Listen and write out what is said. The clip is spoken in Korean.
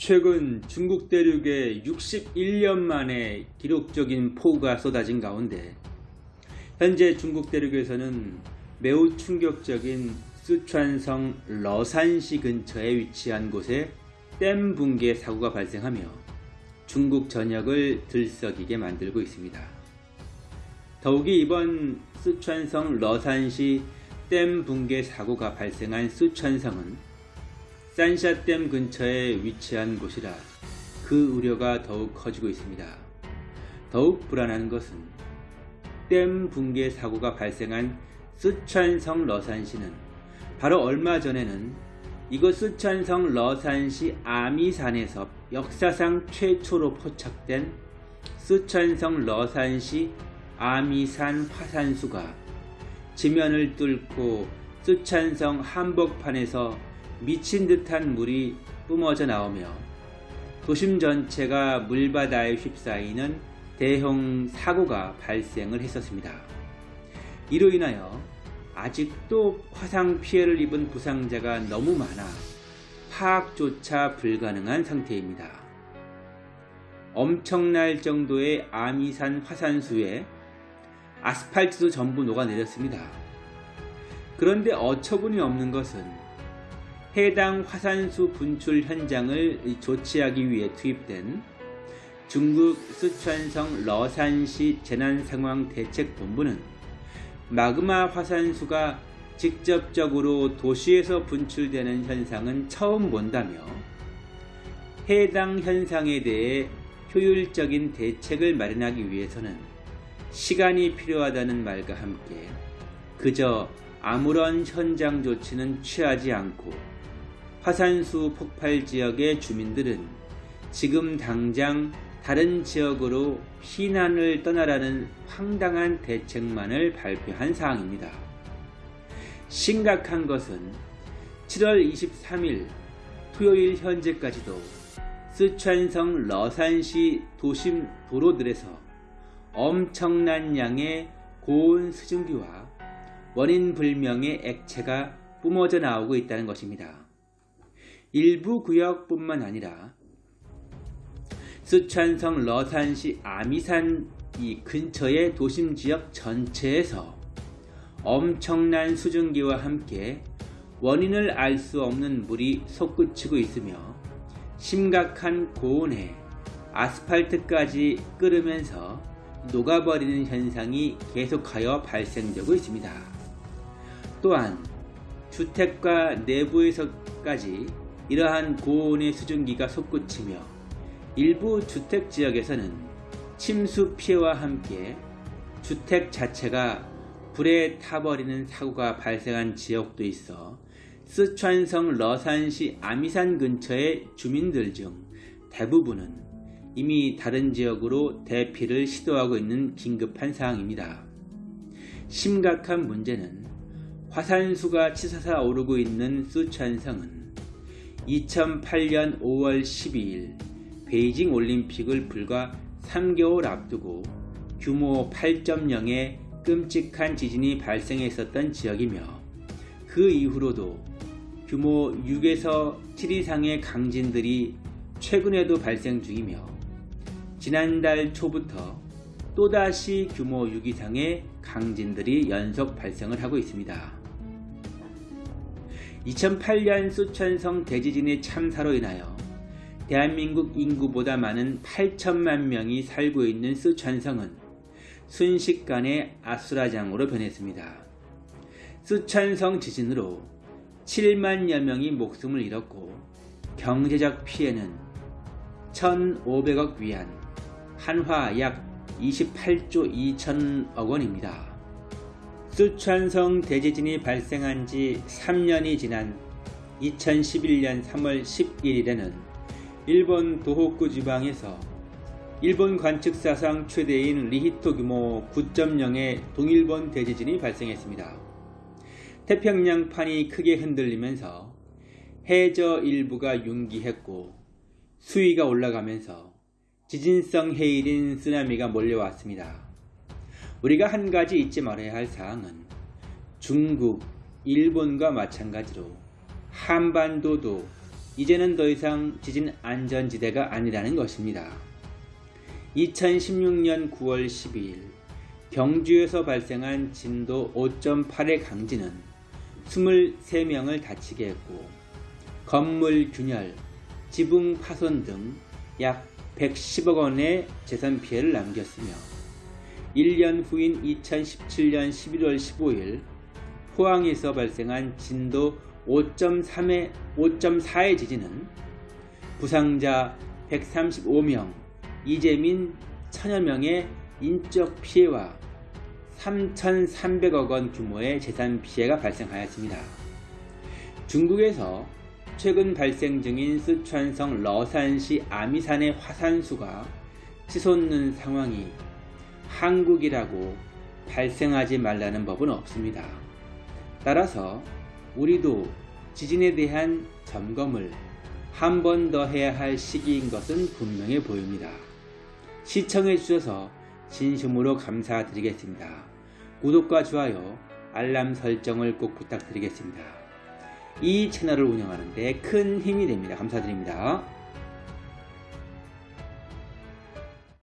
최근 중국 대륙에 61년 만에 기록적인 폭우가 쏟아진 가운데 현재 중국 대륙에서는 매우 충격적인 쓰촨성 러산시 근처에 위치한 곳에 댐 붕괴 사고가 발생하며 중국 전역을 들썩이게 만들고 있습니다. 더욱이 이번 쓰촨성 러산시 댐 붕괴 사고가 발생한 쓰촨성은 산샤댐 근처에 위치한 곳이라 그 우려가 더욱 커지고 있습니다. 더욱 불안한 것은 댐 붕괴 사고가 발생한 쓰촨성 러산시는 바로 얼마 전에는 이곳 쓰촨성 러산시 아미산에서 역사상 최초로 포착된 쓰촨성 러산시 아미산 화산수가 지면을 뚫고 쓰촨성 한복판에서 미친 듯한 물이 뿜어져 나오며 도심 전체가 물바다에 휩싸이는 대형 사고가 발생을 했었습니다. 이로 인하여 아직도 화상 피해를 입은 부상자가 너무 많아 파악조차 불가능한 상태입니다. 엄청날 정도의 아미산 화산수에 아스팔트도 전부 녹아내렸습니다. 그런데 어처구니 없는 것은 해당 화산수 분출 현장을 조치하기 위해 투입된 중국 쓰촨성 러산시 재난상황대책본부는 마그마 화산수가 직접적으로 도시에서 분출되는 현상은 처음 본다며 해당 현상에 대해 효율적인 대책을 마련하기 위해서는 시간이 필요하다는 말과 함께 그저 아무런 현장 조치는 취하지 않고 화산수 폭발 지역의 주민들은 지금 당장 다른 지역으로 피난을 떠나라는 황당한 대책만을 발표한 사항입니다. 심각한 것은 7월 23일 토요일 현재까지도 쓰촨성 러산시 도심 도로들에서 엄청난 양의 고온 수증기와 원인 불명의 액체가 뿜어져 나오고 있다는 것입니다. 일부 구역뿐만 아니라 쓰촨성 러산시 아미산 이 근처의 도심 지역 전체에서 엄청난 수증기와 함께 원인을 알 수 없는 물이 솟구치고 있으며 심각한 고온에 아스팔트까지 끓으면서 녹아버리는 현상이 계속하여 발생되고 있습니다. 또한 주택가 내부에서까지 이러한 고온의 수증기가 솟구치며 일부 주택지역에서는 침수 피해와 함께 주택 자체가 불에 타버리는 사고가 발생한 지역도 있어 쓰촨성 러산시 아미산 근처의 주민들 중 대부분은 이미 다른 지역으로 대피를 시도하고 있는 긴급한 상황입니다. 심각한 문제는 화산수가 치솟아 오르고 있는 쓰촨성은 2008년 5월 12일 베이징 올림픽을 불과 3개월 앞두고 규모 8.0의 끔찍한 지진이 발생했었던 지역이며 그 이후로도 규모 6에서 7 이상의 강진들이 최근에도 발생 중이며 지난달 초부터 또다시 규모 6 이상의 강진들이 연속 발생을 하고 있습니다. 2008년 수천성 대지진의 참사로 인하여 대한민국 인구보다 많은 8천만 명이 살고 있는 쓰촨성은 순식간에 아수라장으로 변했습니다. 쓰촨성 지진으로 7만여 명이 목숨을 잃었고 경제적 피해는 1,500억 위안, 한화 약 28조 2천억 원입니다. 쓰촨성 대지진이 발생한 지 3년이 지난 2011년 3월 11일에는 일본 도호쿠 지방에서 일본 관측 사상 최대인 리히토 규모 9.0의 동일본 대지진이 발생했습니다. 태평양판이 크게 흔들리면서 해저 일부가 융기했고 수위가 올라가면서 지진성 해일인 쓰나미가 몰려왔습니다. 우리가 한 가지 잊지 말아야 할 사항은 중국, 일본과 마찬가지로 한반도도 이제는 더 이상 지진 안전지대가 아니라는 것입니다. 2016년 9월 12일 경주에서 발생한 진도 5.8의 강진은 23명을 다치게 했고 건물 균열, 지붕 파손 등 약 110억 원의 재산 피해를 남겼으며 1년 후인 2017년 11월 15일 포항에서 발생한 진도 5.3의 5.4의 지진은 부상자 135명, 이재민 천여 명의 인적 피해와 3,300억 원 규모의 재산 피해가 발생하였습니다. 중국에서 최근 발생 중인 쓰촨성 러산시 아미산의 화산수가 치솟는 상황이 한국이라고 발생하지 말라는 법은 없습니다. 따라서 우리도 지진에 대한 점검을 한 번 더 해야 할 시기인 것은 분명해 보입니다. 시청해 주셔서 진심으로 감사드리겠습니다. 구독과 좋아요, 알람 설정을 꼭 부탁드리겠습니다. 이 채널을 운영하는 데 큰 힘이 됩니다. 감사드립니다.